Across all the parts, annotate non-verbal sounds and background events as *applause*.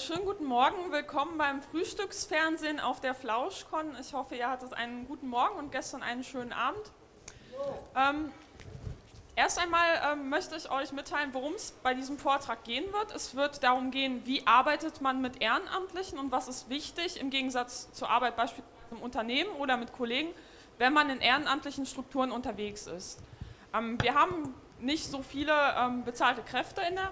schönen guten Morgen, willkommen beim Frühstücksfernsehen auf der Flauschcon. Ich hoffe, ihr hattet einen guten Morgen und gestern einen schönen Abend. Ähm, erst einmal ähm, möchte ich euch mitteilen, worum es bei diesem Vortrag gehen wird. Es wird darum gehen, wie arbeitet man mit Ehrenamtlichen und was ist wichtig im Gegensatz zur Arbeit beispielsweise im Unternehmen oder mit Kollegen, wenn man in ehrenamtlichen Strukturen unterwegs ist. Ähm, wir haben nicht so viele ähm, bezahlte Kräfte in der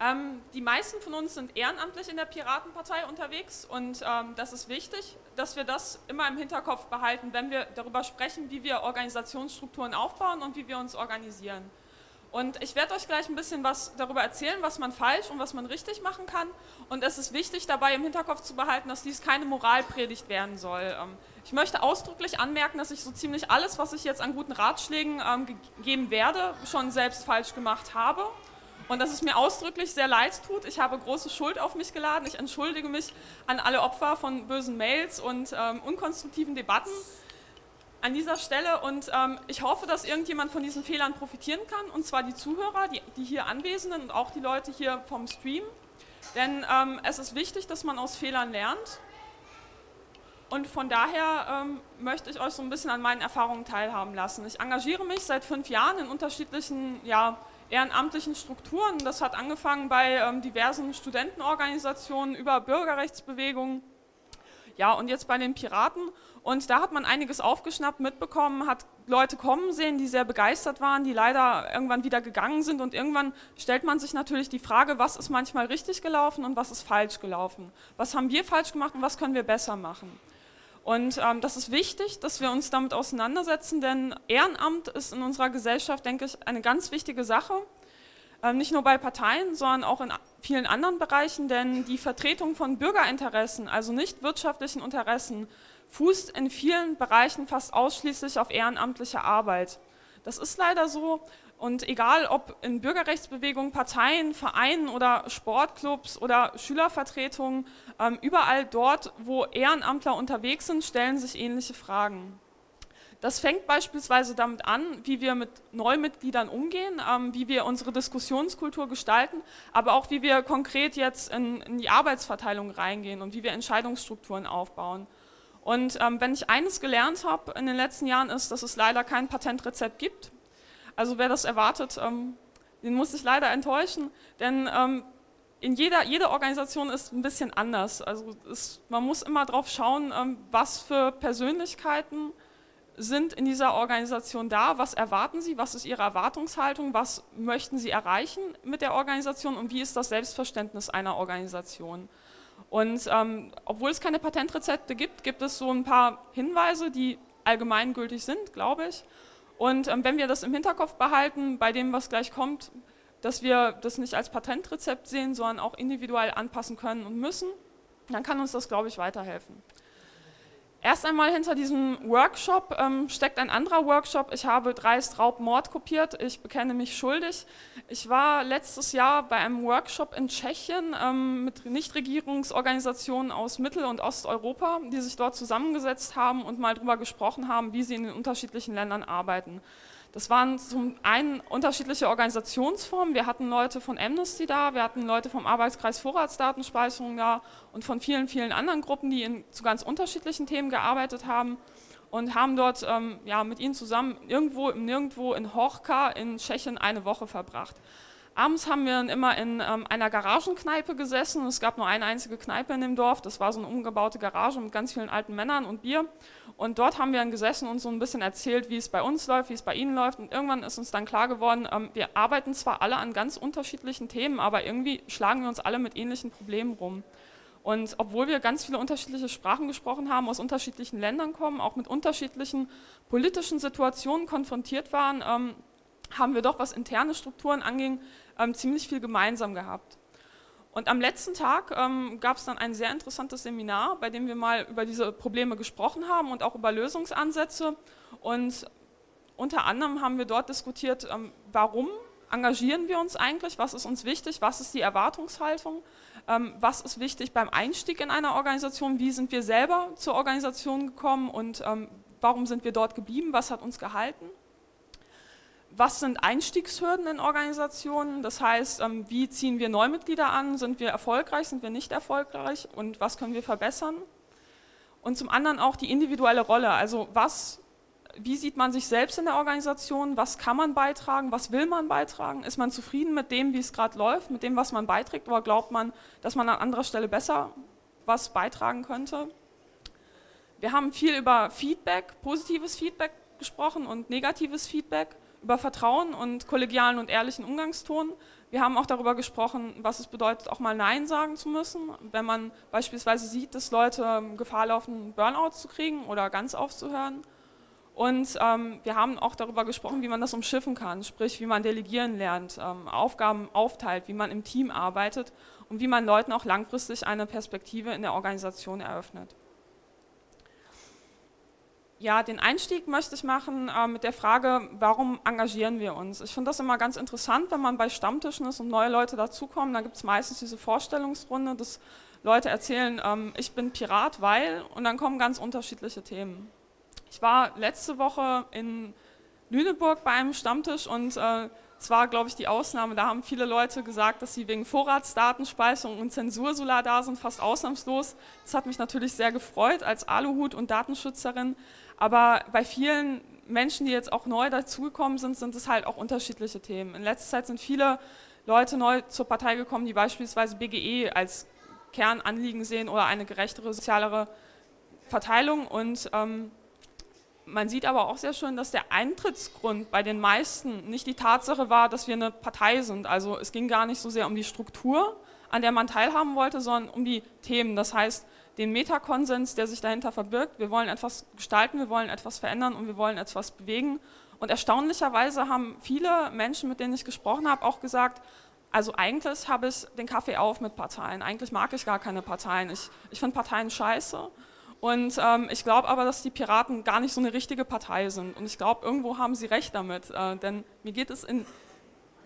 Ähm, die meisten von uns sind ehrenamtlich in der Piratenpartei unterwegs und ähm, das ist wichtig, dass wir das immer im Hinterkopf behalten, wenn wir darüber sprechen, wie wir Organisationsstrukturen aufbauen und wie wir uns organisieren. Und ich werde euch gleich ein bisschen was darüber erzählen, was man falsch und was man richtig machen kann. Und es ist wichtig dabei im Hinterkopf zu behalten, dass dies keine Moralpredigt werden soll. Ähm, ich möchte ausdrücklich anmerken, dass ich so ziemlich alles, was ich jetzt an guten Ratschlägen ähm, gegeben werde, schon selbst falsch gemacht habe und dass es mir ausdrücklich sehr leid tut. Ich habe große Schuld auf mich geladen. Ich entschuldige mich an alle Opfer von bösen Mails und ähm, unkonstruktiven Debatten an dieser Stelle und ähm, ich hoffe, dass irgendjemand von diesen Fehlern profitieren kann und zwar die Zuhörer, die, die hier Anwesenden und auch die Leute hier vom Stream, denn ähm, es ist wichtig, dass man aus Fehlern lernt und von daher ähm, möchte ich euch so ein bisschen an meinen Erfahrungen teilhaben lassen. Ich engagiere mich seit fünf Jahren in unterschiedlichen ja, ehrenamtlichen Strukturen. Das hat angefangen bei ähm, diversen Studentenorganisationen über Bürgerrechtsbewegungen, ja und jetzt bei den Piraten. Und da hat man einiges aufgeschnappt, mitbekommen, hat Leute kommen sehen, die sehr begeistert waren, die leider irgendwann wieder gegangen sind und irgendwann stellt man sich natürlich die Frage, was ist manchmal richtig gelaufen und was ist falsch gelaufen. Was haben wir falsch gemacht und was können wir besser machen. Und ähm, das ist wichtig, dass wir uns damit auseinandersetzen, denn Ehrenamt ist in unserer Gesellschaft, denke ich, eine ganz wichtige Sache. Ähm, nicht nur bei Parteien, sondern auch in vielen anderen Bereichen, denn die Vertretung von Bürgerinteressen, also nicht wirtschaftlichen Interessen, fußt in vielen Bereichen fast ausschließlich auf ehrenamtlicher Arbeit. Das ist leider so und egal ob in Bürgerrechtsbewegungen, Parteien, Vereinen oder Sportclubs oder Schülervertretungen, ähm, überall dort, wo Ehrenamtler unterwegs sind, stellen sich ähnliche Fragen. Das fängt beispielsweise damit an, wie wir mit Neumitgliedern umgehen, ähm, wie wir unsere Diskussionskultur gestalten, aber auch wie wir konkret jetzt in, die Arbeitsverteilung reingehen und wie wir Entscheidungsstrukturen aufbauen. Und ähm, wenn ich eines gelernt habe in den letzten Jahren ist, dass es leider kein Patentrezept gibt. Also wer das erwartet, ähm, den muss ich leider enttäuschen, denn ähm, in jeder, jede Organisation ist ein bisschen anders. Also es, man muss immer darauf schauen, ähm, was für Persönlichkeiten sind in dieser Organisation da, was erwarten sie, was ist ihre Erwartungshaltung, was möchten sie erreichen mit der Organisation und wie ist das Selbstverständnis einer Organisation. Und ähm, obwohl es keine Patentrezepte gibt, gibt es so ein paar Hinweise, die allgemeingültig sind, glaube ich. Und ähm, wenn wir das im Hinterkopf behalten, bei dem, was gleich kommt, dass wir das nicht als Patentrezept sehen, sondern auch individuell anpassen können und müssen, dann kann uns das, glaube ich, weiterhelfen. Erst einmal hinter diesem Workshop ähm, steckt ein anderer Workshop. Ich habe Dreist Raub kopiert. Ich bekenne mich schuldig. Ich war letztes Jahr bei einem Workshop in Tschechien ähm, mit Nichtregierungsorganisationen aus Mittel- und Osteuropa, die sich dort zusammengesetzt haben und mal darüber gesprochen haben, wie sie in den unterschiedlichen Ländern arbeiten. Das waren zum einen unterschiedliche Organisationsformen. Wir hatten Leute von Amnesty da, wir hatten Leute vom Arbeitskreis Vorratsdatenspeicherung da und von vielen, vielen anderen Gruppen, die in, zu ganz unterschiedlichen Themen gearbeitet haben und haben dort ähm, ja, mit ihnen zusammen irgendwo im Nirgendwo in Horka in Tschechien eine Woche verbracht. Abends haben wir dann immer in ähm, einer Garagenkneipe gesessen. Es gab nur eine einzige Kneipe in dem Dorf. Das war so eine umgebaute Garage mit ganz vielen alten Männern und Bier. Und dort haben wir dann gesessen und so ein bisschen erzählt, wie es bei uns läuft, wie es bei ihnen läuft. Und irgendwann ist uns dann klar geworden, ähm, wir arbeiten zwar alle an ganz unterschiedlichen Themen, aber irgendwie schlagen wir uns alle mit ähnlichen Problemen rum. Und obwohl wir ganz viele unterschiedliche Sprachen gesprochen haben, aus unterschiedlichen Ländern kommen, auch mit unterschiedlichen politischen Situationen konfrontiert waren, ähm, haben wir doch, was interne Strukturen anging, ähm, ziemlich viel gemeinsam gehabt. Und am letzten Tag ähm, gab es dann ein sehr interessantes Seminar, bei dem wir mal über diese Probleme gesprochen haben und auch über Lösungsansätze. Und unter anderem haben wir dort diskutiert, ähm, warum engagieren wir uns eigentlich, was ist uns wichtig, was ist die Erwartungshaltung, ähm, was ist wichtig beim Einstieg in eine Organisation, wie sind wir selber zur Organisation gekommen und ähm, warum sind wir dort geblieben, was hat uns gehalten. Was sind Einstiegshürden in Organisationen? Das heißt, ähm, wie ziehen wir Neumitglieder an? Sind wir erfolgreich, sind wir nicht erfolgreich und was können wir verbessern? Und zum anderen auch die individuelle Rolle, also was, wie sieht man sich selbst in der Organisation, was kann man beitragen, was will man beitragen? Ist man zufrieden mit dem, wie es gerade läuft, mit dem, was man beiträgt oder glaubt man, dass man an anderer Stelle besser was beitragen könnte? Wir haben viel über Feedback, positives Feedback gesprochen und negatives Feedback über Vertrauen und kollegialen und ehrlichen Umgangston. Wir haben auch darüber gesprochen, was es bedeutet, auch mal Nein sagen zu müssen, wenn man beispielsweise sieht, dass Leute Gefahr laufen, Burnout zu kriegen oder ganz aufzuhören. Und ähm, wir haben auch darüber gesprochen, wie man das umschiffen kann, sprich wie man delegieren lernt, ähm, Aufgaben aufteilt, wie man im Team arbeitet und wie man Leuten auch langfristig eine Perspektive in der Organisation eröffnet. Ja, den Einstieg möchte ich machen äh, mit der Frage, warum engagieren wir uns? Ich finde das immer ganz interessant, wenn man bei Stammtischen ist und neue Leute dazukommen, dann gibt es meistens diese Vorstellungsrunde, dass Leute erzählen, ähm, ich bin Pirat, weil, und dann kommen ganz unterschiedliche Themen. Ich war letzte Woche in Lüneburg bei einem Stammtisch und äh, es war, glaube ich, die Ausnahme. Da haben viele Leute gesagt, dass sie wegen Vorratsdatenspeicherung und Zensursolar da sind, fast ausnahmslos. Das hat mich natürlich sehr gefreut als Aluhut und Datenschützerin. Aber bei vielen Menschen, die jetzt auch neu dazugekommen sind, sind es halt auch unterschiedliche Themen. In letzter Zeit sind viele Leute neu zur Partei gekommen, die beispielsweise BGE als Kernanliegen sehen oder eine gerechtere, sozialere Verteilung. Und ähm, man sieht aber auch sehr schön, dass der Eintrittsgrund bei den meisten nicht die Tatsache war, dass wir eine Partei sind. Also es ging gar nicht so sehr um die Struktur, an der man teilhaben wollte, sondern um die Themen. Das heißt, den Metakonsens, der sich dahinter verbirgt. Wir wollen etwas gestalten, wir wollen etwas verändern und wir wollen etwas bewegen. Und erstaunlicherweise haben viele Menschen, mit denen ich gesprochen habe, auch gesagt, also eigentlich habe ich den Kaffee auf mit Parteien. Eigentlich mag ich gar keine Parteien. Ich, ich finde Parteien scheiße. Und ähm, ich glaube aber, dass die Piraten gar nicht so eine richtige Partei sind. Und ich glaube, irgendwo haben sie recht damit. Äh, denn mir geht es in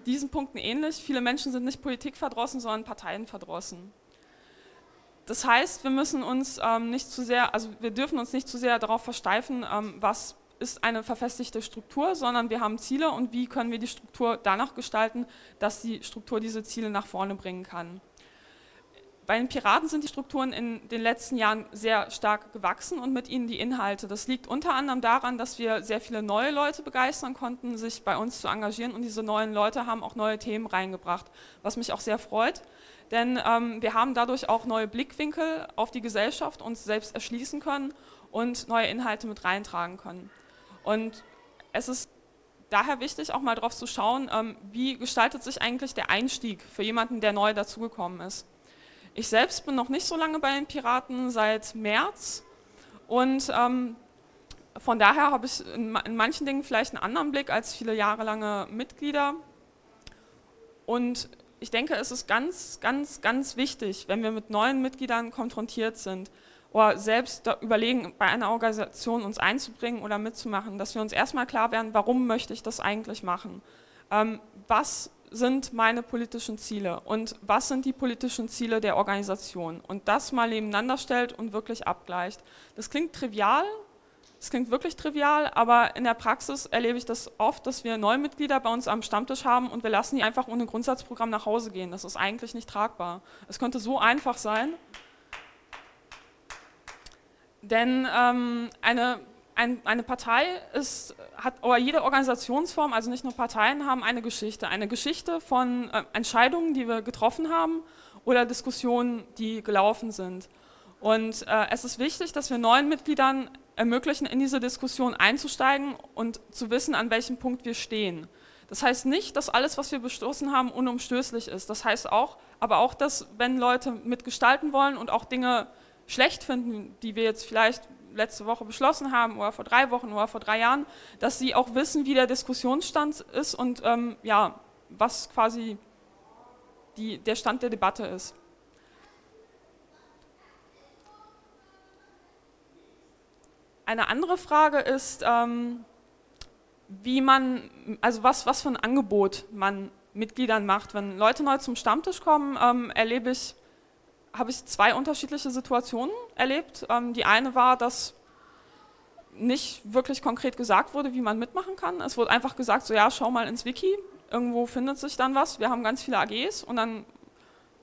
diesen Punkten ähnlich. Viele Menschen sind nicht politikverdrossen, sondern parteienverdrossen. Das heißt, wir müssen uns ähm, nicht zu sehr, also wir dürfen uns nicht zu sehr darauf versteifen, ähm, was ist eine verfestigte Struktur, sondern wir haben Ziele und wie können wir die Struktur danach gestalten, dass die Struktur diese Ziele nach vorne bringen kann. Bei den Piraten sind die Strukturen in den letzten Jahren sehr stark gewachsen und mit ihnen die Inhalte. Das liegt unter anderem daran, dass wir sehr viele neue Leute begeistern konnten, sich bei uns zu engagieren und diese neuen Leute haben auch neue Themen reingebracht, was mich auch sehr freut denn ähm, wir haben dadurch auch neue Blickwinkel auf die Gesellschaft uns selbst erschließen können und neue Inhalte mit reintragen können. Und es ist daher wichtig, auch mal drauf zu schauen, ähm, wie gestaltet sich eigentlich der Einstieg für jemanden, der neu dazugekommen ist. Ich selbst bin noch nicht so lange bei den Piraten, seit März und ähm, von daher habe ich in, in manchen Dingen vielleicht einen anderen Blick als viele jahrelange Mitglieder und ich denke, es ist ganz, ganz, ganz wichtig, wenn wir mit neuen Mitgliedern konfrontiert sind oder selbst überlegen, bei einer Organisation uns einzubringen oder mitzumachen, dass wir uns erstmal klar werden, warum möchte ich das eigentlich machen? Ähm, was sind meine politischen Ziele und was sind die politischen Ziele der Organisation? Und das mal nebeneinander stellt und wirklich abgleicht. Das klingt trivial, das klingt wirklich trivial, aber in der Praxis erlebe ich das oft, dass wir neue Mitglieder bei uns am Stammtisch haben und wir lassen die einfach ohne Grundsatzprogramm nach Hause gehen. Das ist eigentlich nicht tragbar. Es könnte so einfach sein, denn ähm, eine, ein, eine Partei ist, hat, oder jede Organisationsform, also nicht nur Parteien, haben eine Geschichte. Eine Geschichte von äh, Entscheidungen, die wir getroffen haben oder Diskussionen, die gelaufen sind. Und äh, es ist wichtig, dass wir neuen Mitgliedern ermöglichen, in diese Diskussion einzusteigen und zu wissen, an welchem Punkt wir stehen. Das heißt nicht, dass alles, was wir bestoßen haben, unumstößlich ist. Das heißt auch, aber auch, dass wenn Leute mitgestalten wollen und auch Dinge schlecht finden, die wir jetzt vielleicht letzte Woche beschlossen haben oder vor drei Wochen oder vor drei Jahren, dass sie auch wissen, wie der Diskussionsstand ist und ähm, ja, was quasi die, der Stand der Debatte ist. Eine andere Frage ist, ähm, wie man, also was, was für ein Angebot man Mitgliedern macht. Wenn Leute neu zum Stammtisch kommen, ähm, erlebe ich, habe ich zwei unterschiedliche Situationen erlebt. Ähm, die eine war, dass nicht wirklich konkret gesagt wurde, wie man mitmachen kann. Es wurde einfach gesagt, so ja, schau mal ins Wiki, irgendwo findet sich dann was. Wir haben ganz viele AGs und dann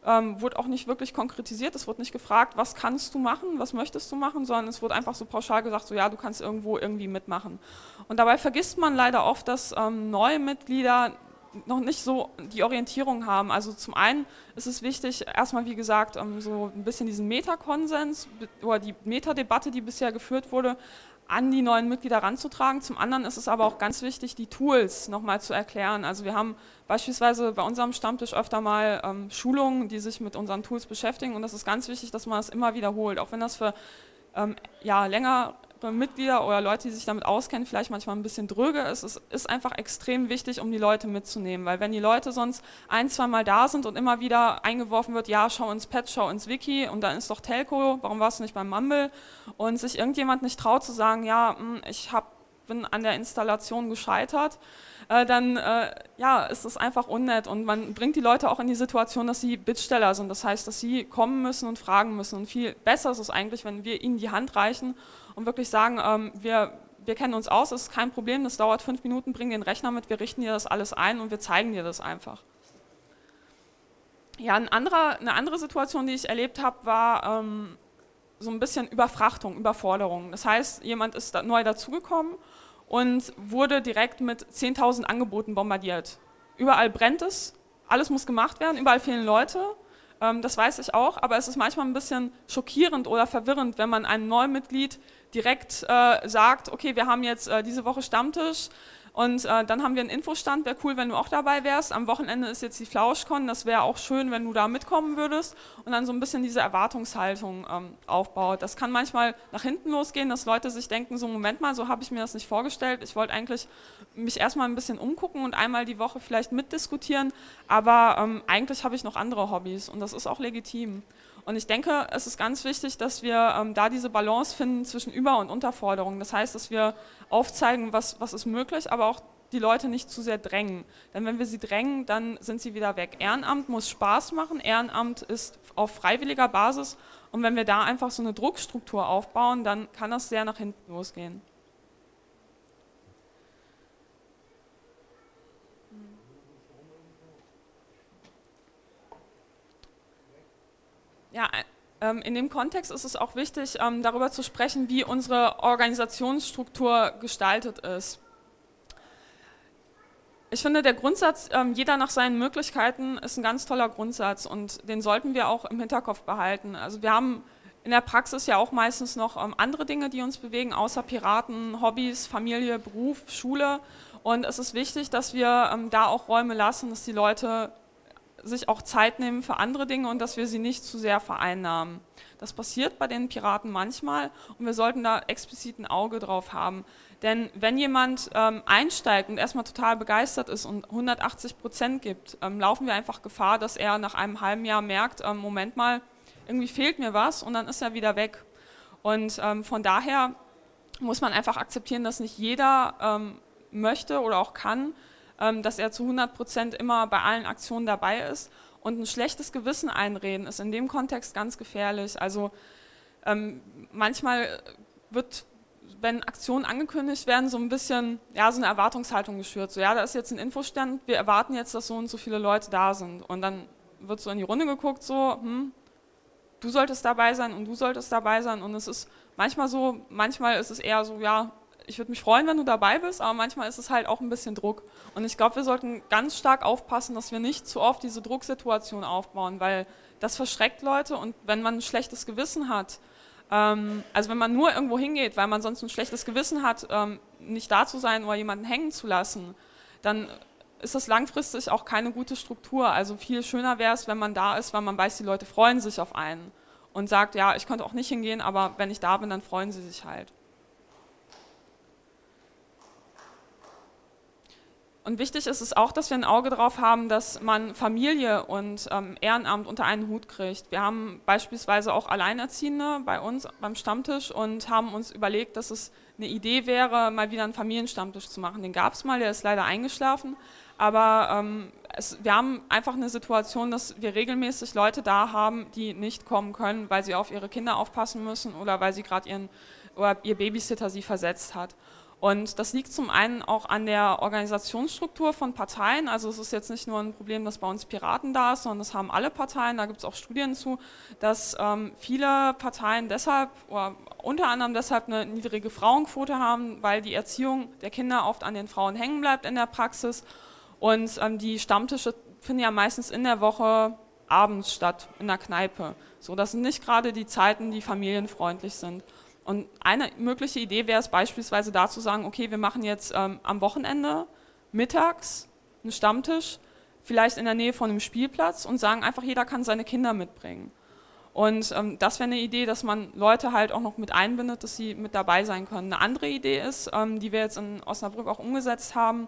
ähm, wurde auch nicht wirklich konkretisiert. Es wurde nicht gefragt, was kannst du machen, was möchtest du machen, sondern es wurde einfach so pauschal gesagt, so ja, du kannst irgendwo irgendwie mitmachen. Und dabei vergisst man leider oft, dass ähm, neue Mitglieder noch nicht so die Orientierung haben. Also zum einen ist es wichtig, erstmal wie gesagt, ähm, so ein bisschen diesen Metakonsens oder die Metadebatte, die bisher geführt wurde, an die neuen Mitglieder ranzutragen. Zum anderen ist es aber auch ganz wichtig, die Tools nochmal zu erklären. Also wir haben beispielsweise bei unserem Stammtisch öfter mal ähm, Schulungen, die sich mit unseren Tools beschäftigen und das ist ganz wichtig, dass man das immer wiederholt, auch wenn das für ähm, ja, länger Mitglieder oder Leute, die sich damit auskennen, vielleicht manchmal ein bisschen dröge ist. Es ist einfach extrem wichtig, um die Leute mitzunehmen, weil wenn die Leute sonst ein, zwei Mal da sind und immer wieder eingeworfen wird, ja, schau ins Pad, schau ins Wiki und dann ist doch Telco, warum warst du nicht beim Mumble? Und sich irgendjemand nicht traut zu sagen, ja, hm, ich hab, bin an der Installation gescheitert, äh, dann äh, ja, ist es einfach unnett und man bringt die Leute auch in die Situation, dass sie Bittsteller sind. Das heißt, dass sie kommen müssen und fragen müssen. Und viel besser ist es eigentlich, wenn wir ihnen die Hand reichen und wirklich sagen, ähm, wir, wir kennen uns aus, das ist kein Problem, das dauert fünf Minuten, bring den Rechner mit, wir richten dir das alles ein und wir zeigen dir das einfach. Ja, ein anderer, eine andere Situation, die ich erlebt habe, war ähm, so ein bisschen Überfrachtung, Überforderung. Das heißt, jemand ist da neu dazugekommen und wurde direkt mit 10.000 Angeboten bombardiert. Überall brennt es, alles muss gemacht werden, überall fehlen Leute. Ähm, das weiß ich auch, aber es ist manchmal ein bisschen schockierend oder verwirrend, wenn man einem neuen Mitglied direkt äh, sagt, okay, wir haben jetzt äh, diese Woche Stammtisch, und äh, dann haben wir einen Infostand, wäre cool, wenn du auch dabei wärst. Am Wochenende ist jetzt die Flauschcon, das wäre auch schön, wenn du da mitkommen würdest und dann so ein bisschen diese Erwartungshaltung ähm, aufbaut. Das kann manchmal nach hinten losgehen, dass Leute sich denken, so Moment mal, so habe ich mir das nicht vorgestellt. Ich wollte eigentlich mich erstmal ein bisschen umgucken und einmal die Woche vielleicht mitdiskutieren, aber ähm, eigentlich habe ich noch andere Hobbys und das ist auch legitim. Und ich denke, es ist ganz wichtig, dass wir ähm, da diese Balance finden zwischen Über- und Unterforderung. Das heißt, dass wir aufzeigen, was, was ist möglich, aber auch die Leute nicht zu sehr drängen. Denn wenn wir sie drängen, dann sind sie wieder weg. Ehrenamt muss Spaß machen, Ehrenamt ist auf freiwilliger Basis und wenn wir da einfach so eine Druckstruktur aufbauen, dann kann das sehr nach hinten losgehen. Ja, ähm, in dem Kontext ist es auch wichtig, ähm, darüber zu sprechen, wie unsere Organisationsstruktur gestaltet ist. Ich finde, der Grundsatz, ähm, jeder nach seinen Möglichkeiten, ist ein ganz toller Grundsatz und den sollten wir auch im Hinterkopf behalten. Also wir haben in der Praxis ja auch meistens noch andere Dinge, die uns bewegen, außer Piraten, Hobbys, Familie, Beruf, Schule. Und es ist wichtig, dass wir da auch Räume lassen, dass die Leute sich auch Zeit nehmen für andere Dinge und dass wir sie nicht zu sehr vereinnahmen. Das passiert bei den Piraten manchmal und wir sollten da explizit ein Auge drauf haben. Denn wenn jemand ähm, einsteigt und erstmal total begeistert ist und 180 Prozent gibt, ähm, laufen wir einfach Gefahr, dass er nach einem halben Jahr merkt, ähm, Moment mal, irgendwie fehlt mir was und dann ist er wieder weg. Und ähm, von daher muss man einfach akzeptieren, dass nicht jeder ähm, möchte oder auch kann, dass er zu 100 Prozent immer bei allen Aktionen dabei ist. Und ein schlechtes Gewissen einreden ist in dem Kontext ganz gefährlich. Also ähm, manchmal wird, wenn Aktionen angekündigt werden, so ein bisschen ja, so eine Erwartungshaltung geschürt. So, ja, da ist jetzt ein Infostand, wir erwarten jetzt, dass so und so viele Leute da sind. Und dann wird so in die Runde geguckt, so, hm, du solltest dabei sein und du solltest dabei sein. Und es ist manchmal so, manchmal ist es eher so, ja, ich würde mich freuen, wenn du dabei bist, aber manchmal ist es halt auch ein bisschen Druck. Und ich glaube, wir sollten ganz stark aufpassen, dass wir nicht zu oft diese Drucksituation aufbauen, weil das verschreckt Leute und wenn man ein schlechtes Gewissen hat, ähm, also wenn man nur irgendwo hingeht, weil man sonst ein schlechtes Gewissen hat, ähm, nicht da zu sein oder jemanden hängen zu lassen, dann ist das langfristig auch keine gute Struktur. Also viel schöner wäre es, wenn man da ist, weil man weiß, die Leute freuen sich auf einen und sagt, ja, ich könnte auch nicht hingehen, aber wenn ich da bin, dann freuen sie sich halt. Und wichtig ist es auch, dass wir ein Auge darauf haben, dass man Familie und ähm, Ehrenamt unter einen Hut kriegt. Wir haben beispielsweise auch Alleinerziehende bei uns beim Stammtisch und haben uns überlegt, dass es eine Idee wäre, mal wieder einen Familienstammtisch zu machen. Den gab es mal, der ist leider eingeschlafen, aber ähm, es, wir haben einfach eine Situation, dass wir regelmäßig Leute da haben, die nicht kommen können, weil sie auf ihre Kinder aufpassen müssen oder weil sie gerade ihren oder ihr Babysitter sie versetzt hat. Und das liegt zum einen auch an der Organisationsstruktur von Parteien. Also es ist jetzt nicht nur ein Problem, dass bei uns Piraten da ist, sondern das haben alle Parteien. Da gibt es auch Studien zu, dass ähm, viele Parteien deshalb oder unter anderem deshalb eine niedrige Frauenquote haben, weil die Erziehung der Kinder oft an den Frauen hängen bleibt in der Praxis. Und ähm, die Stammtische finden ja meistens in der Woche abends statt, in der Kneipe. So, das sind nicht gerade die Zeiten, die familienfreundlich sind. Und eine mögliche Idee wäre es beispielsweise da zu sagen, okay, wir machen jetzt ähm, am Wochenende mittags einen Stammtisch, vielleicht in der Nähe von einem Spielplatz und sagen einfach, jeder kann seine Kinder mitbringen. Und ähm, das wäre eine Idee, dass man Leute halt auch noch mit einbindet, dass sie mit dabei sein können. Eine andere Idee ist, ähm, die wir jetzt in Osnabrück auch umgesetzt haben,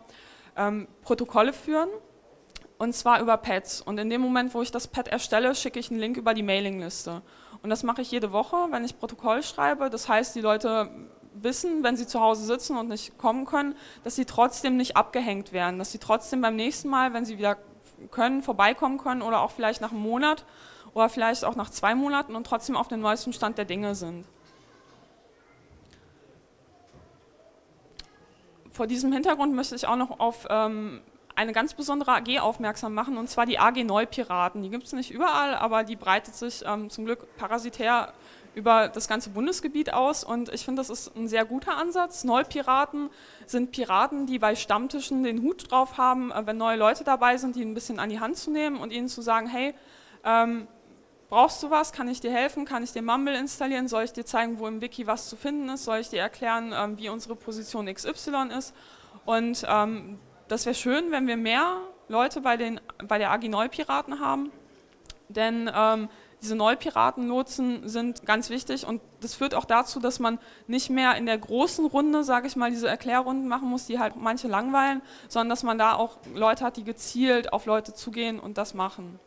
ähm, Protokolle führen und zwar über Pads. Und in dem Moment, wo ich das Pad erstelle, schicke ich einen Link über die Mailingliste. Und das mache ich jede Woche, wenn ich Protokoll schreibe. Das heißt, die Leute wissen, wenn sie zu Hause sitzen und nicht kommen können, dass sie trotzdem nicht abgehängt werden, dass sie trotzdem beim nächsten Mal, wenn sie wieder können, vorbeikommen können oder auch vielleicht nach einem Monat oder vielleicht auch nach zwei Monaten und trotzdem auf dem neuesten Stand der Dinge sind. Vor diesem Hintergrund möchte ich auch noch auf ähm, eine ganz besondere AG aufmerksam machen, und zwar die AG Neupiraten. Die gibt es nicht überall, aber die breitet sich ähm, zum Glück parasitär über das ganze Bundesgebiet aus und ich finde, das ist ein sehr guter Ansatz. Neupiraten sind Piraten, die bei Stammtischen den Hut drauf haben, äh, wenn neue Leute dabei sind, die ein bisschen an die Hand zu nehmen und ihnen zu sagen, hey, ähm, brauchst du was, kann ich dir helfen, kann ich dir Mumble installieren, soll ich dir zeigen, wo im Wiki was zu finden ist, soll ich dir erklären, ähm, wie unsere Position XY ist? Und ähm, das wäre schön, wenn wir mehr Leute bei, den, bei der AG Neupiraten haben, denn ähm, diese Neupiratenlotsen sind ganz wichtig und das führt auch dazu, dass man nicht mehr in der großen Runde, sage ich mal, diese Erklärrunden machen muss, die halt manche langweilen, sondern dass man da auch Leute hat, die gezielt auf Leute zugehen und das machen.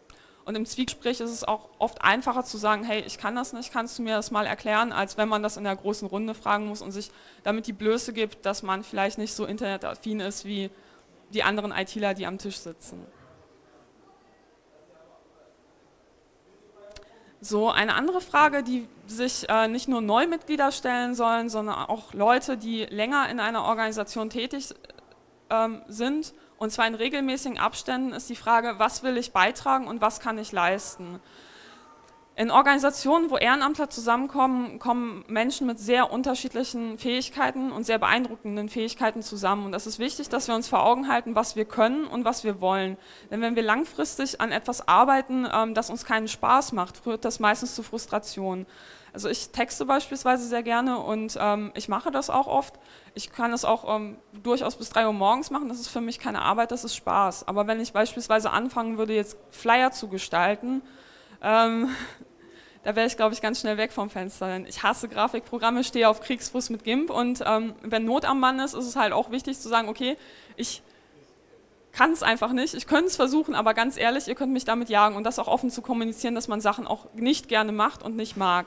Und im Zwiegespräch ist es auch oft einfacher zu sagen, hey, ich kann das nicht, kannst du mir das mal erklären, als wenn man das in der großen Runde fragen muss und sich damit die Blöße gibt, dass man vielleicht nicht so internetaffin ist wie die anderen ITler, die am Tisch sitzen. So, eine andere Frage, die sich äh, nicht nur Neumitglieder stellen sollen, sondern auch Leute, die länger in einer Organisation tätig ähm, sind, und zwar in regelmäßigen Abständen, ist die Frage, was will ich beitragen und was kann ich leisten. In Organisationen, wo Ehrenamtler zusammenkommen, kommen Menschen mit sehr unterschiedlichen Fähigkeiten und sehr beeindruckenden Fähigkeiten zusammen. Und es ist wichtig, dass wir uns vor Augen halten, was wir können und was wir wollen. Denn wenn wir langfristig an etwas arbeiten, ähm, das uns keinen Spaß macht, führt das meistens zu Frustration. Also ich texte beispielsweise sehr gerne und ähm, ich mache das auch oft. Ich kann es auch ähm, durchaus bis drei Uhr morgens machen, das ist für mich keine Arbeit, das ist Spaß. Aber wenn ich beispielsweise anfangen würde, jetzt Flyer zu gestalten, ähm, da wäre ich, glaube ich, ganz schnell weg vom Fenster. Denn ich hasse Grafikprogramme, stehe auf Kriegsfuß mit GIMP und ähm, wenn Not am Mann ist, ist es halt auch wichtig zu sagen, okay, ich kann es einfach nicht, ich könnte es versuchen, aber ganz ehrlich, ihr könnt mich damit jagen und das auch offen zu kommunizieren, dass man Sachen auch nicht gerne macht und nicht mag.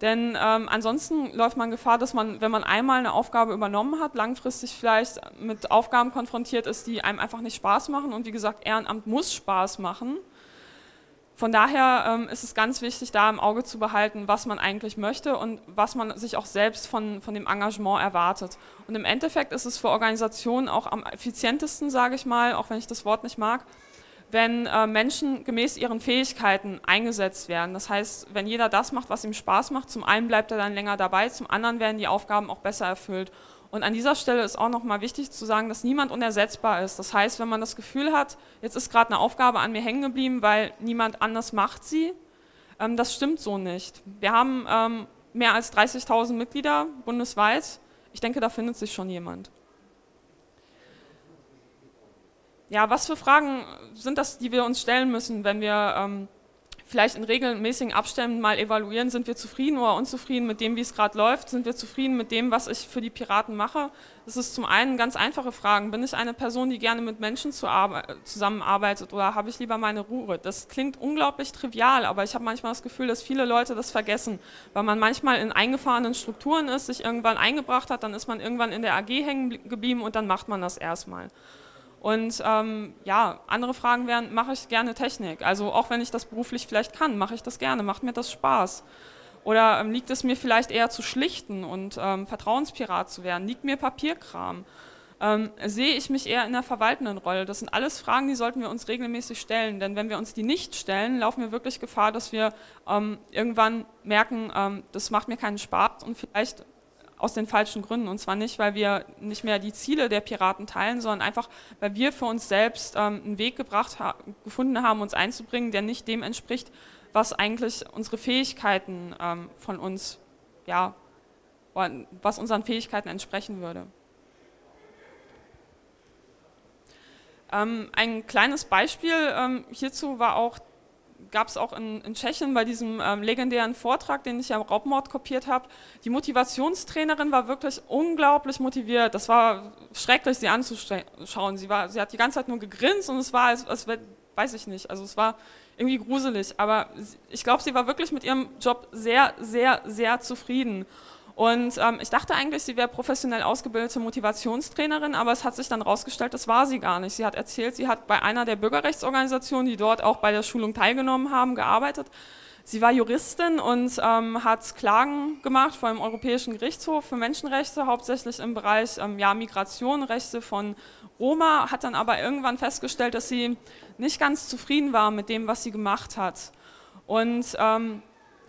Denn ähm, ansonsten läuft man Gefahr, dass man, wenn man einmal eine Aufgabe übernommen hat, langfristig vielleicht mit Aufgaben konfrontiert ist, die einem einfach nicht Spaß machen. Und wie gesagt, Ehrenamt muss Spaß machen. Von daher ähm, ist es ganz wichtig, da im Auge zu behalten, was man eigentlich möchte und was man sich auch selbst von, von dem Engagement erwartet. Und im Endeffekt ist es für Organisationen auch am effizientesten, sage ich mal, auch wenn ich das Wort nicht mag, wenn äh, Menschen gemäß ihren Fähigkeiten eingesetzt werden. Das heißt, wenn jeder das macht, was ihm Spaß macht, zum einen bleibt er dann länger dabei, zum anderen werden die Aufgaben auch besser erfüllt. Und an dieser Stelle ist auch nochmal wichtig zu sagen, dass niemand unersetzbar ist. Das heißt, wenn man das Gefühl hat, jetzt ist gerade eine Aufgabe an mir hängen geblieben, weil niemand anders macht sie, ähm, das stimmt so nicht. Wir haben ähm, mehr als 30.000 Mitglieder bundesweit. Ich denke, da findet sich schon jemand. Ja, was für Fragen sind das, die wir uns stellen müssen, wenn wir ähm, vielleicht in regelmäßigen Abständen mal evaluieren, sind wir zufrieden oder unzufrieden mit dem, wie es gerade läuft, sind wir zufrieden mit dem, was ich für die Piraten mache. Das ist zum einen ganz einfache Fragen. Bin ich eine Person, die gerne mit Menschen zusammenarbeitet oder habe ich lieber meine Ruhe? Das klingt unglaublich trivial, aber ich habe manchmal das Gefühl, dass viele Leute das vergessen, weil man manchmal in eingefahrenen Strukturen ist, sich irgendwann eingebracht hat, dann ist man irgendwann in der AG hängen geblieben und dann macht man das erstmal. Und ähm, ja, andere Fragen wären, mache ich gerne Technik? Also auch wenn ich das beruflich vielleicht kann, mache ich das gerne, macht mir das Spaß? Oder ähm, liegt es mir vielleicht eher zu schlichten und ähm, Vertrauenspirat zu werden? Liegt mir Papierkram? Ähm, sehe ich mich eher in der verwaltenden Rolle? Das sind alles Fragen, die sollten wir uns regelmäßig stellen, denn wenn wir uns die nicht stellen, laufen wir wirklich Gefahr, dass wir ähm, irgendwann merken, ähm, das macht mir keinen Spaß und vielleicht aus den falschen Gründen. Und zwar nicht, weil wir nicht mehr die Ziele der Piraten teilen, sondern einfach, weil wir für uns selbst ähm, einen Weg gebracht ha gefunden haben, uns einzubringen, der nicht dem entspricht, was eigentlich unsere Fähigkeiten ähm, von uns, ja, was unseren Fähigkeiten entsprechen würde. Ähm, ein kleines Beispiel ähm, hierzu war auch gab es auch in, in, Tschechien bei diesem ähm, legendären Vortrag, den ich ja im Raubmord kopiert habe. Die Motivationstrainerin war wirklich unglaublich motiviert. Das war schrecklich, sie anzuschauen. Sie, war, sie hat die ganze Zeit nur gegrinst und es war, als, als weiß ich nicht, also es war irgendwie gruselig. Aber ich glaube, sie war wirklich mit ihrem Job sehr, sehr, sehr zufrieden. Und ähm, ich dachte eigentlich, sie wäre professionell ausgebildete Motivationstrainerin, aber es hat sich dann herausgestellt, das war sie gar nicht. Sie hat erzählt, sie hat bei einer der Bürgerrechtsorganisationen, die dort auch bei der Schulung teilgenommen haben, gearbeitet. Sie war Juristin und ähm, hat Klagen gemacht vor dem Europäischen Gerichtshof für Menschenrechte, hauptsächlich im Bereich ähm, ja, Migration, Rechte von Roma, hat dann aber irgendwann festgestellt, dass sie nicht ganz zufrieden war mit dem, was sie gemacht hat. Und ähm,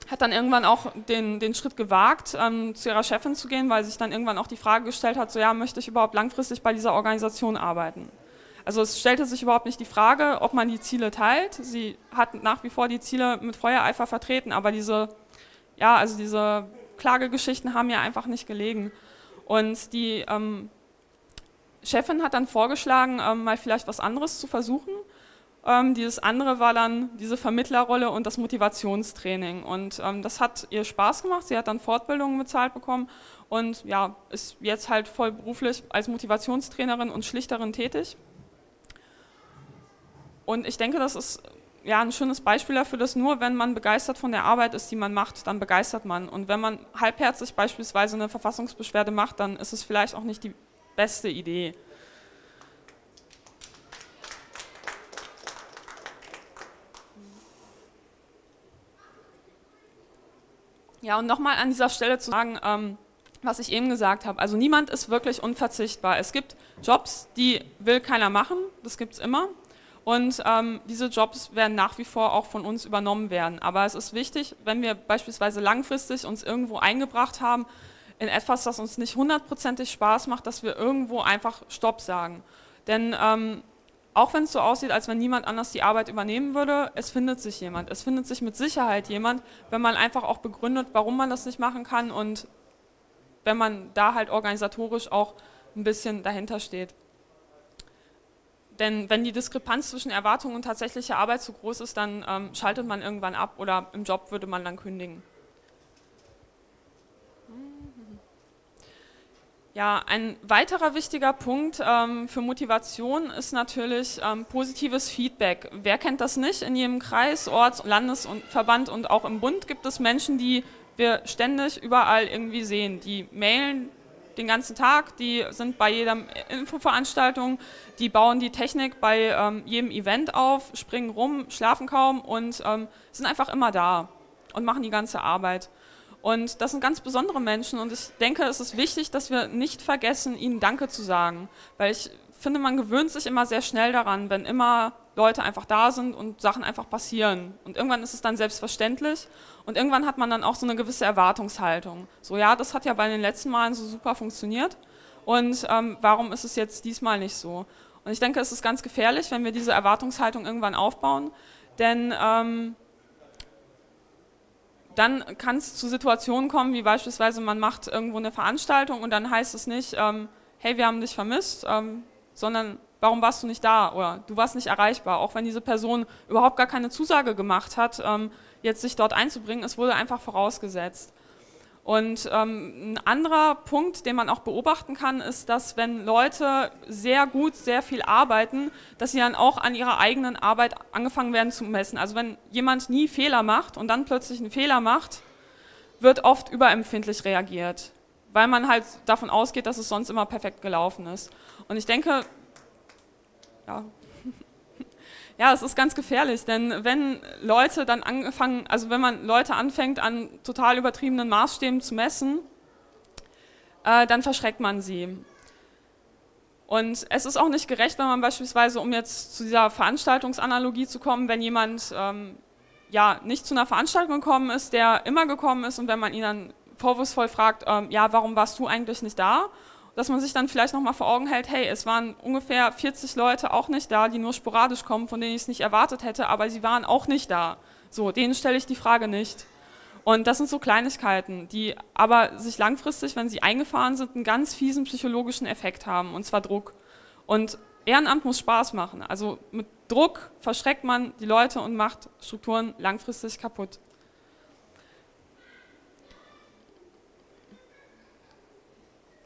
hat dann irgendwann auch den, den Schritt gewagt, ähm, zu ihrer Chefin zu gehen, weil sich dann irgendwann auch die Frage gestellt hat, so ja, möchte ich überhaupt langfristig bei dieser Organisation arbeiten? Also es stellte sich überhaupt nicht die Frage, ob man die Ziele teilt. Sie hat nach wie vor die Ziele mit Feuereifer vertreten, aber diese, ja, also diese Klagegeschichten haben ja einfach nicht gelegen. Und die ähm, Chefin hat dann vorgeschlagen, ähm, mal vielleicht was anderes zu versuchen. Ähm, dieses andere war dann diese Vermittlerrolle und das Motivationstraining. Und ähm, das hat ihr Spaß gemacht. Sie hat dann Fortbildungen bezahlt bekommen und ja, ist jetzt halt voll beruflich als Motivationstrainerin und Schlichterin tätig. Und ich denke, das ist ja ein schönes Beispiel dafür, dass nur wenn man begeistert von der Arbeit ist, die man macht, dann begeistert man. Und wenn man halbherzig beispielsweise eine Verfassungsbeschwerde macht, dann ist es vielleicht auch nicht die beste Idee. Ja, und nochmal an dieser Stelle zu sagen, ähm, was ich eben gesagt habe, also niemand ist wirklich unverzichtbar. Es gibt Jobs, die will keiner machen, das gibt es immer. Und ähm, diese Jobs werden nach wie vor auch von uns übernommen werden. Aber es ist wichtig, wenn wir beispielsweise langfristig uns irgendwo eingebracht haben, in etwas, das uns nicht hundertprozentig Spaß macht, dass wir irgendwo einfach Stopp sagen. Denn ähm, auch wenn es so aussieht, als wenn niemand anders die Arbeit übernehmen würde, es findet sich jemand. Es findet sich mit Sicherheit jemand, wenn man einfach auch begründet, warum man das nicht machen kann und wenn man da halt organisatorisch auch ein bisschen dahinter steht. Denn wenn die Diskrepanz zwischen Erwartung und tatsächlicher Arbeit zu groß ist, dann ähm, schaltet man irgendwann ab oder im Job würde man dann kündigen. Ja, ein weiterer wichtiger Punkt ähm, für Motivation ist natürlich ähm, positives Feedback. Wer kennt das nicht? In jedem Kreis, Orts-, Landes- und Verband und auch im Bund gibt es Menschen, die wir ständig überall irgendwie sehen. Die mailen den ganzen Tag, die sind bei jeder Infoveranstaltung, die bauen die Technik bei ähm, jedem Event auf, springen rum, schlafen kaum und ähm, sind einfach immer da und machen die ganze Arbeit. Und das sind ganz besondere Menschen und ich denke, es ist wichtig, dass wir nicht vergessen, ihnen Danke zu sagen, weil ich finde, man gewöhnt sich immer sehr schnell daran, wenn immer Leute einfach da sind und Sachen einfach passieren. Und irgendwann ist es dann selbstverständlich und irgendwann hat man dann auch so eine gewisse Erwartungshaltung. So, ja, das hat ja bei den letzten Malen so super funktioniert und ähm, warum ist es jetzt diesmal nicht so? Und ich denke, es ist ganz gefährlich, wenn wir diese Erwartungshaltung irgendwann aufbauen, denn ähm, dann kann es zu Situationen kommen, wie beispielsweise man macht irgendwo eine Veranstaltung und dann heißt es nicht, ähm, hey, wir haben dich vermisst, ähm, sondern warum warst du nicht da oder du warst nicht erreichbar, auch wenn diese Person überhaupt gar keine Zusage gemacht hat, ähm, jetzt sich dort einzubringen, es wurde einfach vorausgesetzt. Und ähm, ein anderer Punkt, den man auch beobachten kann, ist, dass wenn Leute sehr gut, sehr viel arbeiten, dass sie dann auch an ihrer eigenen Arbeit angefangen werden zu messen. Also wenn jemand nie Fehler macht und dann plötzlich einen Fehler macht, wird oft überempfindlich reagiert, weil man halt davon ausgeht, dass es sonst immer perfekt gelaufen ist. Und ich denke, ja. Ja, es ist ganz gefährlich, denn wenn Leute dann angefangen, also wenn man Leute anfängt an total übertriebenen Maßstäben zu messen, äh, dann verschreckt man sie. Und es ist auch nicht gerecht, wenn man beispielsweise, um jetzt zu dieser Veranstaltungsanalogie zu kommen, wenn jemand ähm, ja nicht zu einer Veranstaltung gekommen ist, der immer gekommen ist und wenn man ihn dann vorwurfsvoll fragt, ähm, ja, warum warst du eigentlich nicht da? Dass man sich dann vielleicht nochmal vor Augen hält, hey, es waren ungefähr 40 Leute auch nicht da, die nur sporadisch kommen, von denen ich es nicht erwartet hätte, aber sie waren auch nicht da. So, denen stelle ich die Frage nicht. Und das sind so Kleinigkeiten, die aber sich langfristig, wenn sie eingefahren sind, einen ganz fiesen psychologischen Effekt haben, und zwar Druck. Und Ehrenamt muss Spaß machen. Also mit Druck verschreckt man die Leute und macht Strukturen langfristig kaputt.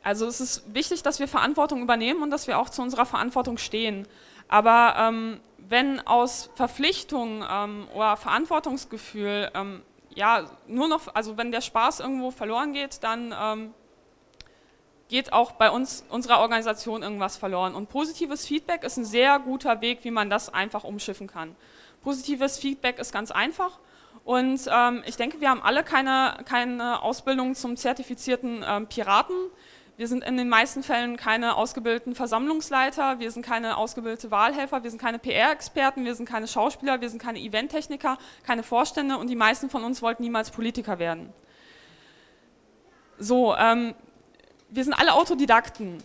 Also es ist wichtig, dass wir Verantwortung übernehmen und dass wir auch zu unserer Verantwortung stehen. Aber ähm, wenn aus Verpflichtung ähm, oder Verantwortungsgefühl, ähm, ja, nur noch, also wenn der Spaß irgendwo verloren geht, dann ähm, geht auch bei uns, unserer Organisation irgendwas verloren. Und positives Feedback ist ein sehr guter Weg, wie man das einfach umschiffen kann. Positives Feedback ist ganz einfach. Und ähm, ich denke, wir haben alle keine, keine Ausbildung zum zertifizierten ähm, Piraten. Wir sind in den meisten Fällen keine ausgebildeten Versammlungsleiter, wir sind keine ausgebildete Wahlhelfer, wir sind keine PR-Experten, wir sind keine Schauspieler, wir sind keine Eventtechniker, keine Vorstände und die meisten von uns wollten niemals Politiker werden. So, ähm, wir sind alle Autodidakten.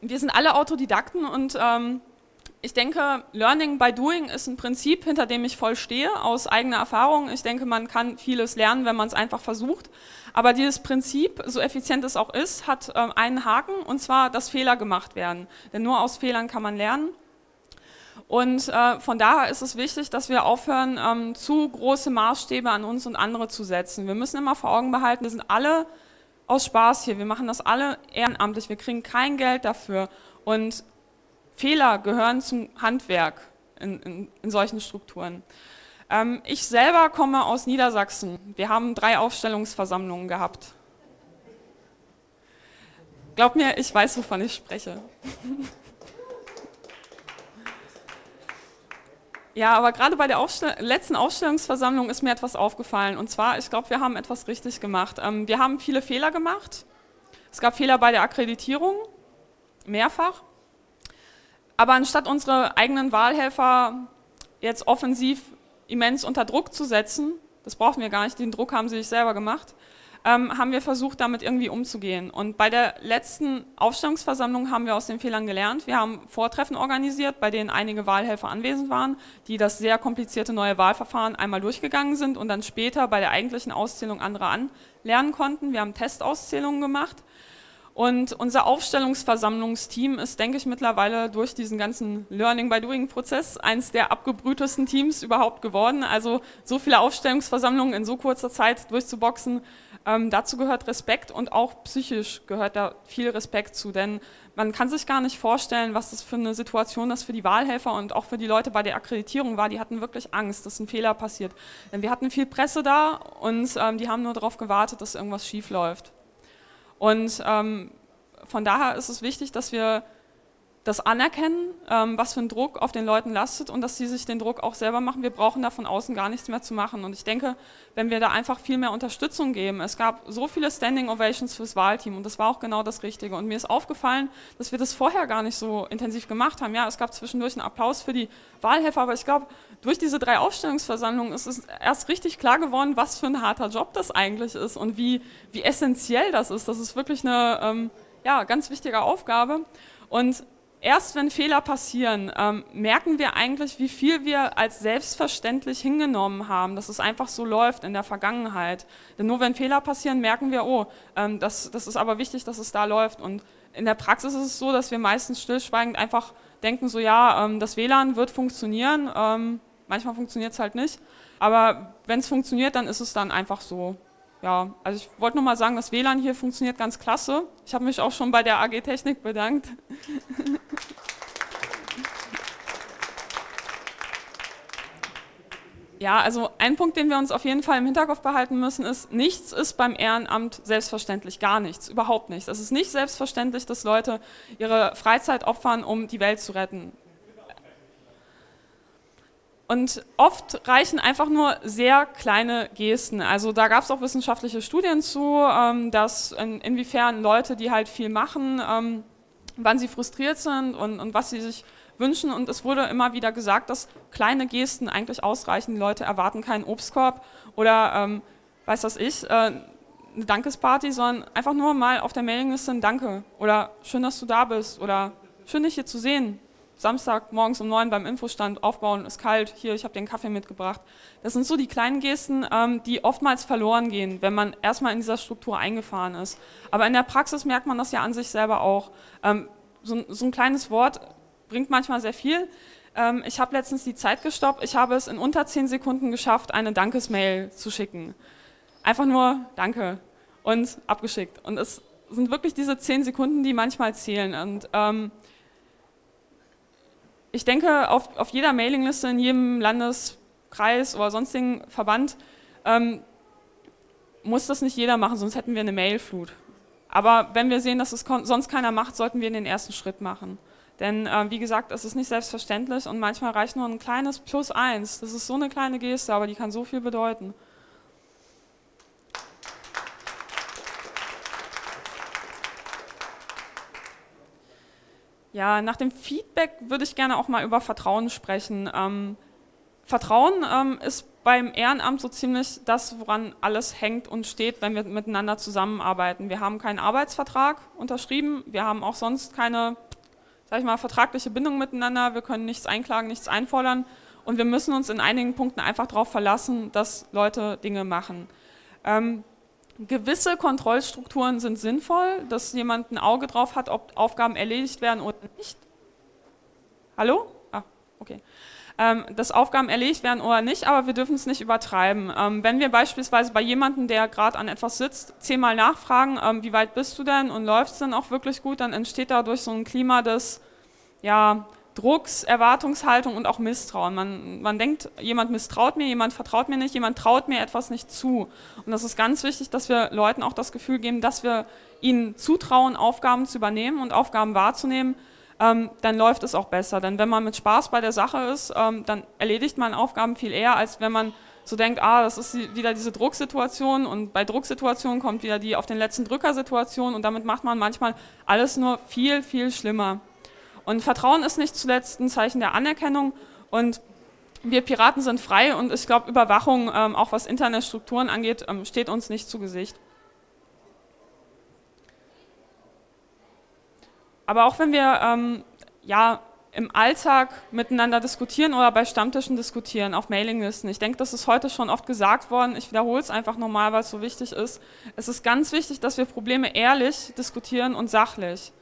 Wir sind alle Autodidakten und ähm, ich denke, Learning by Doing ist ein Prinzip, hinter dem ich voll stehe, aus eigener Erfahrung. Ich denke, man kann vieles lernen, wenn man es einfach versucht. Aber dieses Prinzip, so effizient es auch ist, hat ähm, einen Haken, und zwar, dass Fehler gemacht werden. Denn nur aus Fehlern kann man lernen. Und äh, von daher ist es wichtig, dass wir aufhören, ähm, zu große Maßstäbe an uns und andere zu setzen. Wir müssen immer vor Augen behalten, wir sind alle aus Spaß hier, wir machen das alle ehrenamtlich, wir kriegen kein Geld dafür. Und Fehler gehören zum Handwerk in, in, in solchen Strukturen. Ähm, ich selber komme aus Niedersachsen. Wir haben drei Aufstellungsversammlungen gehabt. Glaub mir, ich weiß, wovon ich spreche. *laughs* Ja, aber gerade bei der Aufstell letzten Aufstellungsversammlung ist mir etwas aufgefallen. Und zwar, ich glaube, wir haben etwas richtig gemacht. Ähm, wir haben viele Fehler gemacht. Es gab Fehler bei der Akkreditierung, mehrfach. Aber anstatt unsere eigenen Wahlhelfer jetzt offensiv immens unter Druck zu setzen, das brauchen wir gar nicht, den Druck haben sie sich selber gemacht, ähm, haben wir versucht, damit irgendwie umzugehen. Und bei der letzten Aufstellungsversammlung haben wir aus den Fehlern gelernt. Wir haben Vortreffen organisiert, bei denen einige Wahlhelfer anwesend waren, die das sehr komplizierte neue Wahlverfahren einmal durchgegangen sind und dann später bei der eigentlichen Auszählung anderer anlernen konnten. Wir haben Testauszählungen gemacht und unser Aufstellungsversammlungsteam ist, denke ich, mittlerweile durch diesen ganzen Learning-by-Doing-Prozess eines der abgebrühtesten Teams überhaupt geworden. Also so viele Aufstellungsversammlungen in so kurzer Zeit durchzuboxen, ähm, dazu gehört Respekt und auch psychisch gehört da viel Respekt zu, denn man kann sich gar nicht vorstellen, was das für eine Situation das für die Wahlhelfer und auch für die Leute bei der Akkreditierung war. Die hatten wirklich Angst, dass ein Fehler passiert. Denn wir hatten viel Presse da und ähm, die haben nur darauf gewartet, dass irgendwas schief läuft. Und ähm, von daher ist es wichtig, dass wir das anerkennen, ähm, was für ein Druck auf den Leuten lastet und dass sie sich den Druck auch selber machen. Wir brauchen da von außen gar nichts mehr zu machen. Und ich denke, wenn wir da einfach viel mehr Unterstützung geben, es gab so viele Standing Ovations fürs Wahlteam und das war auch genau das Richtige. Und mir ist aufgefallen, dass wir das vorher gar nicht so intensiv gemacht haben. Ja, es gab zwischendurch einen Applaus für die Wahlhelfer, aber ich glaube, durch diese drei Aufstellungsversammlungen ist es erst richtig klar geworden, was für ein harter Job das eigentlich ist und wie, wie essentiell das ist. Das ist wirklich eine ähm, ja, ganz wichtige Aufgabe. Und erst wenn Fehler passieren, ähm, merken wir eigentlich, wie viel wir als selbstverständlich hingenommen haben, dass es einfach so läuft in der Vergangenheit. Denn nur wenn Fehler passieren, merken wir, oh, ähm, das, das ist aber wichtig, dass es da läuft. Und in der Praxis ist es so, dass wir meistens stillschweigend einfach denken, so ja, ähm, das WLAN wird funktionieren, ähm, Manchmal funktioniert es halt nicht. Aber wenn es funktioniert, dann ist es dann einfach so. Ja, also ich wollte nur mal sagen, das WLAN hier funktioniert ganz klasse. Ich habe mich auch schon bei der AG Technik bedankt. *laughs* Ja, also ein Punkt, den wir uns auf jeden Fall im Hinterkopf behalten müssen, ist, nichts ist beim Ehrenamt selbstverständlich, gar nichts, überhaupt nichts. Es ist nicht selbstverständlich, dass Leute ihre Freizeit opfern, um die Welt zu retten. Und oft reichen einfach nur sehr kleine Gesten. Also da gab es auch wissenschaftliche Studien zu, ähm, dass in, inwiefern Leute, die halt viel machen, ähm, wann sie frustriert sind und, und was sie sich wünschen. Und es wurde immer wieder gesagt, dass kleine Gesten eigentlich ausreichen. Die Leute erwarten keinen Obstkorb oder, ähm, weiß das ich, äh, eine Dankesparty, sondern einfach nur mal auf der Mailingliste ein Danke oder schön, dass du da bist oder schön, dich hier zu sehen. Samstag morgens um neun beim Infostand aufbauen, ist kalt, hier, ich habe den Kaffee mitgebracht. Das sind so die kleinen Gesten, ähm, die oftmals verloren gehen, wenn man erstmal in dieser Struktur eingefahren ist. Aber in der Praxis merkt man das ja an sich selber auch. Ähm, so, so ein kleines Wort bringt manchmal sehr viel. Ähm, ich habe letztens die Zeit gestoppt. Ich habe es in unter zehn Sekunden geschafft, eine Dankesmail zu schicken. Einfach nur Danke und abgeschickt. Und es sind wirklich diese zehn Sekunden, die manchmal zählen. Und ähm, ich denke, auf, auf jeder Mailingliste in jedem Landeskreis oder sonstigen Verband ähm, muss das nicht jeder machen, sonst hätten wir eine Mailflut. Aber wenn wir sehen, dass es sonst keiner macht, sollten wir den ersten Schritt machen. Denn äh, wie gesagt, es ist nicht selbstverständlich und manchmal reicht nur ein kleines Plus eins. Das ist so eine kleine Geste, aber die kann so viel bedeuten. Ja, nach dem Feedback würde ich gerne auch mal über Vertrauen sprechen. Ähm, Vertrauen ähm, ist beim Ehrenamt so ziemlich das, woran alles hängt und steht, wenn wir miteinander zusammenarbeiten. Wir haben keinen Arbeitsvertrag unterschrieben, wir haben auch sonst keine sag ich mal, vertragliche Bindung miteinander, wir können nichts einklagen, nichts einfordern und wir müssen uns in einigen Punkten einfach darauf verlassen, dass Leute Dinge machen. Ähm, gewisse Kontrollstrukturen sind sinnvoll, dass jemand ein Auge drauf hat, ob Aufgaben erledigt werden oder nicht. Hallo? Ah, okay. Ähm, dass Aufgaben erledigt werden oder nicht, aber wir dürfen es nicht übertreiben. Ähm, wenn wir beispielsweise bei jemandem, der gerade an etwas sitzt, zehnmal nachfragen, ähm, wie weit bist du denn und läuft es denn auch wirklich gut, dann entsteht dadurch so ein Klima des ja, Drucks, Erwartungshaltung und auch Misstrauen. Man, man denkt, jemand misstraut mir, jemand vertraut mir nicht, jemand traut mir etwas nicht zu. Und das ist ganz wichtig, dass wir Leuten auch das Gefühl geben, dass wir ihnen zutrauen, Aufgaben zu übernehmen und Aufgaben wahrzunehmen, ähm, dann läuft es auch besser. Denn wenn man mit Spaß bei der Sache ist, ähm, dann erledigt man Aufgaben viel eher, als wenn man so denkt, ah, das ist wieder diese Drucksituation und bei Drucksituationen kommt wieder die auf den letzten Drücker-Situation und damit macht man manchmal alles nur viel, viel schlimmer. Und Vertrauen ist nicht zuletzt ein Zeichen der Anerkennung und wir Piraten sind frei und ich glaube, Überwachung, ähm, auch was interne Strukturen angeht, ähm, steht uns nicht zu Gesicht. Aber auch wenn wir ähm, ja, im Alltag miteinander diskutieren oder bei Stammtischen diskutieren, auf Mailinglisten. Ich denke, das ist heute schon oft gesagt worden. Ich wiederhole es einfach nochmal, weil es so wichtig ist. Es ist ganz wichtig, dass wir Probleme ehrlich diskutieren und sachlich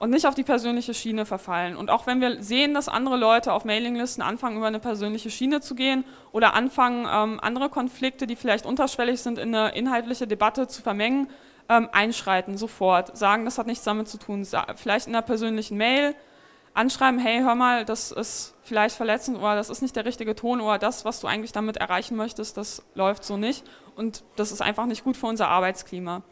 und nicht auf die persönliche Schiene verfallen. Und auch wenn wir sehen, dass andere Leute auf Mailinglisten anfangen, über eine persönliche Schiene zu gehen oder anfangen, ähm, andere Konflikte, die vielleicht unterschwellig sind, in eine inhaltliche Debatte zu vermengen, ähm, einschreiten, sofort, sagen, das hat nichts damit zu tun, vielleicht in einer persönlichen Mail anschreiben, hey, hör mal, das ist vielleicht verletzend oder das ist nicht der richtige Ton oder das, was du eigentlich damit erreichen möchtest, das läuft so nicht und das ist einfach nicht gut für unser Arbeitsklima.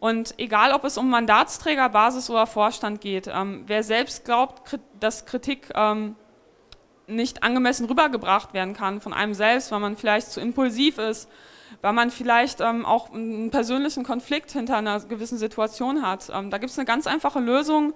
Und egal, ob es um Mandatsträger, Basis oder Vorstand geht, ähm, wer selbst glaubt, dass Kritik ähm, nicht angemessen rübergebracht werden kann von einem selbst, weil man vielleicht zu impulsiv ist, weil man vielleicht ähm, auch einen persönlichen Konflikt hinter einer gewissen Situation hat. Ähm, da gibt es eine ganz einfache Lösung.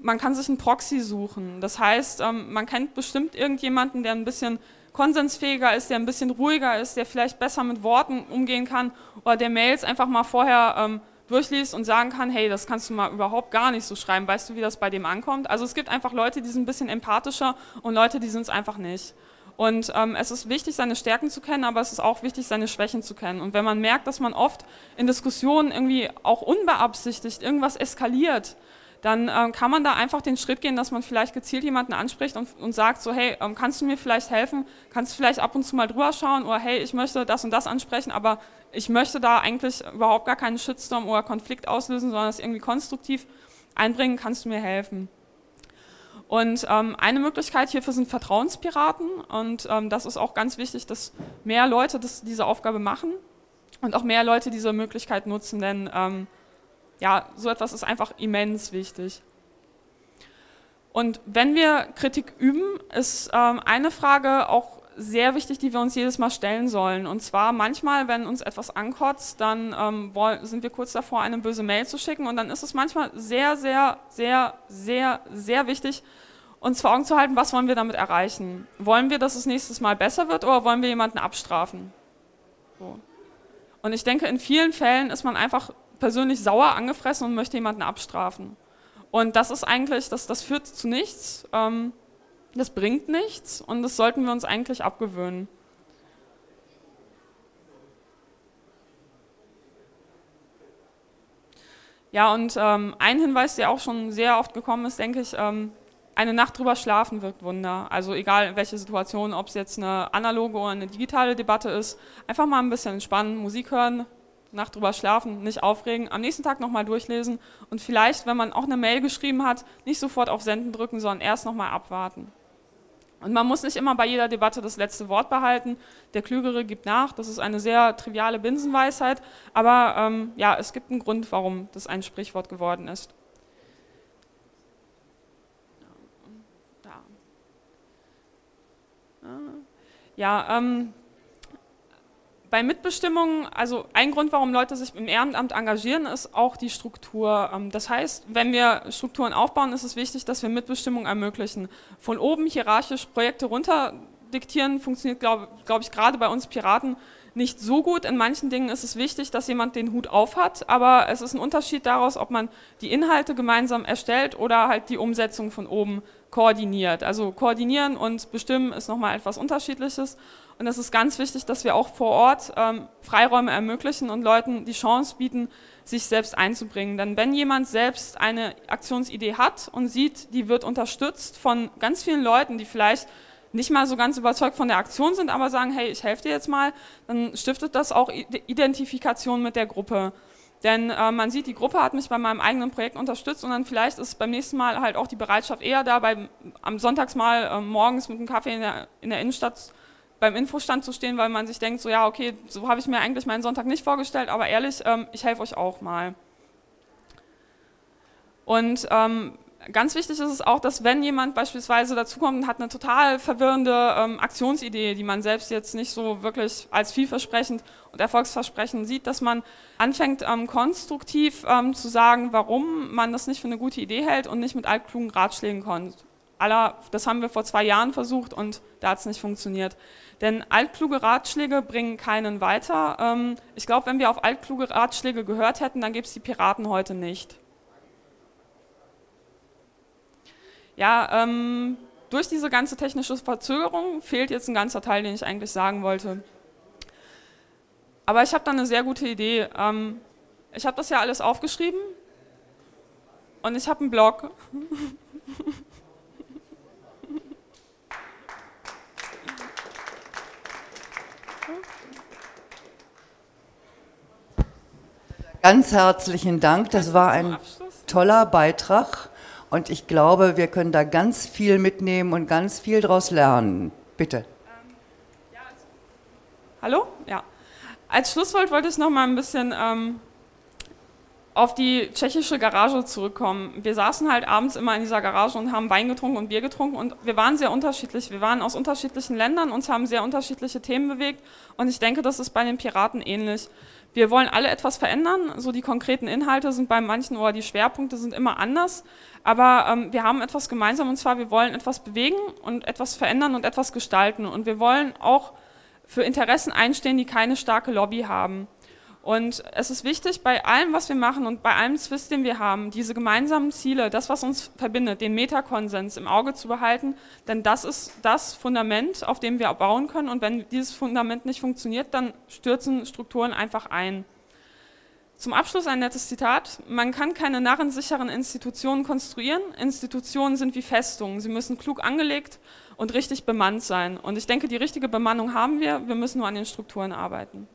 Man kann sich einen Proxy suchen. Das heißt, ähm, man kennt bestimmt irgendjemanden, der ein bisschen konsensfähiger ist, der ein bisschen ruhiger ist, der vielleicht besser mit Worten umgehen kann oder der Mails einfach mal vorher ähm, durchliest und sagen kann, hey, das kannst du mal überhaupt gar nicht so schreiben, weißt du, wie das bei dem ankommt? Also es gibt einfach Leute, die sind ein bisschen empathischer und Leute, die sind es einfach nicht. Und ähm, es ist wichtig, seine Stärken zu kennen, aber es ist auch wichtig, seine Schwächen zu kennen. Und wenn man merkt, dass man oft in Diskussionen irgendwie auch unbeabsichtigt irgendwas eskaliert, dann ähm, kann man da einfach den Schritt gehen, dass man vielleicht gezielt jemanden anspricht und, und sagt so, hey, ähm, kannst du mir vielleicht helfen? Kannst du vielleicht ab und zu mal drüber schauen? Oder hey, ich möchte das und das ansprechen, aber ich möchte da eigentlich überhaupt gar keinen Shitstorm oder Konflikt auslösen, sondern es irgendwie konstruktiv einbringen, kannst du mir helfen? Und ähm, eine Möglichkeit hierfür sind Vertrauenspiraten und ähm, das ist auch ganz wichtig, dass mehr Leute das, diese Aufgabe machen und auch mehr Leute diese Möglichkeit nutzen, denn ähm, ja, so etwas ist einfach immens wichtig. Und wenn wir Kritik üben, ist ähm, eine Frage auch sehr wichtig, die wir uns jedes Mal stellen sollen. Und zwar manchmal, wenn uns etwas ankotzt, dann ähm, sind wir kurz davor, eine böse Mail zu schicken. Und dann ist es manchmal sehr, sehr, sehr, sehr, sehr wichtig, uns vor Augen zu halten, was wollen wir damit erreichen. Wollen wir, dass es nächstes Mal besser wird oder wollen wir jemanden abstrafen? So. Und ich denke, in vielen Fällen ist man einfach persönlich sauer angefressen und möchte jemanden abstrafen. Und das ist eigentlich, das, das führt zu nichts, ähm, das bringt nichts und das sollten wir uns eigentlich abgewöhnen. Ja, und ähm, ein Hinweis, der auch schon sehr oft gekommen ist, denke ich, ähm, eine Nacht drüber schlafen wirkt Wunder. Also egal in welche Situation, ob es jetzt eine analoge oder eine digitale Debatte ist, einfach mal ein bisschen entspannen, Musik hören, Nacht drüber schlafen, nicht aufregen, am nächsten Tag nochmal durchlesen und vielleicht, wenn man auch eine Mail geschrieben hat, nicht sofort auf Senden drücken, sondern erst nochmal abwarten. Und man muss nicht immer bei jeder Debatte das letzte Wort behalten. Der Klügere gibt nach. Das ist eine sehr triviale Binsenweisheit. Aber ähm, ja, es gibt einen Grund, warum das ein Sprichwort geworden ist. Ja, ähm, bei Mitbestimmung, also ein Grund, warum Leute sich im Ehrenamt engagieren, ist auch die Struktur. Ähm, das heißt, wenn wir Strukturen aufbauen, ist es wichtig, dass wir Mitbestimmung ermöglichen. Von oben hierarchisch Projekte runter diktieren, funktioniert, glaube glaub ich, gerade bei uns Piraten nicht so gut. In manchen Dingen ist es wichtig, dass jemand den Hut auf hat, aber es ist ein Unterschied daraus, ob man die Inhalte gemeinsam erstellt oder halt die Umsetzung von oben koordiniert. Also koordinieren und bestimmen ist nochmal etwas Unterschiedliches. Und es ist ganz wichtig, dass wir auch vor Ort ähm, Freiräume ermöglichen und Leuten die Chance bieten, sich selbst einzubringen. Denn wenn jemand selbst eine Aktionsidee hat und sieht, die wird unterstützt von ganz vielen Leuten, die vielleicht nicht mal so ganz überzeugt von der Aktion sind, aber sagen, hey, ich helfe dir jetzt mal, dann stiftet das auch Identifikation mit der Gruppe. Denn äh, man sieht, die Gruppe hat mich bei meinem eigenen Projekt unterstützt und dann vielleicht ist beim nächsten Mal halt auch die Bereitschaft eher da, beim, am Sonntagsmal äh, morgens mit einem Kaffee in der, in der Innenstadt beim Infostand zu stehen, weil man sich denkt, so ja, okay, so habe ich mir eigentlich meinen Sonntag nicht vorgestellt, aber ehrlich, ähm, ich helfe euch auch mal. Und ähm, ganz wichtig ist es auch, dass wenn jemand beispielsweise dazukommt und hat eine total verwirrende ähm, Aktionsidee, die man selbst jetzt nicht so wirklich als vielversprechend und erfolgsversprechend sieht, dass man anfängt ähm, konstruktiv ähm, zu sagen, warum man das nicht für eine gute Idee hält und nicht mit altklugen Ratschlägen kommt. Aller, das haben wir vor zwei Jahren versucht und da hat es nicht funktioniert. Denn altkluge Ratschläge bringen keinen weiter. Ähm, ich glaube, wenn wir auf altkluge Ratschläge gehört hätten, dann gäbe es die Piraten heute nicht. Ja, ähm, durch diese ganze technische Verzögerung fehlt jetzt ein ganzer Teil, den ich eigentlich sagen wollte. Aber ich habe da eine sehr gute Idee. Ähm, ich habe das ja alles aufgeschrieben und ich habe einen Blog. *laughs* Ganz herzlichen Dank. Das war ein toller Beitrag. Und ich glaube, wir können da ganz viel mitnehmen und ganz viel daraus lernen. Bitte. Ähm, also, hallo? Ja. Als Schlusswort wollte ich noch mal ein bisschen ähm, auf die tschechische Garage zurückkommen. Wir saßen halt abends immer in dieser Garage und haben Wein getrunken und Bier getrunken und wir waren sehr unterschiedlich. Wir waren aus unterschiedlichen Ländern, uns haben sehr unterschiedliche Themen bewegt und ich denke, das ist bei den Piraten ähnlich. Wir wollen alle etwas verändern, so die konkreten Inhalte sind bei manchen oder die Schwerpunkte sind immer anders, aber ähm, wir haben etwas gemeinsam und zwar, wir wollen etwas bewegen und etwas verändern und etwas gestalten. Und wir wollen auch für Interessen einstehen, die keine starke Lobby haben. Und es ist wichtig, bei allem, was wir machen und bei allem Zwist, den wir haben, diese gemeinsamen Ziele, das, was uns verbindet, den Metakonsens im Auge zu behalten, denn das ist das Fundament, auf dem wir bauen können und wenn dieses Fundament nicht funktioniert, dann stürzen Strukturen einfach ein. Zum Abschluss ein nettes Zitat. Man kann keine narrensicheren Institutionen konstruieren. Institutionen sind wie Festungen. Sie müssen klug angelegt und richtig bemannt sein. Und ich denke, die richtige Bemannung haben wir. Wir müssen nur an den Strukturen arbeiten.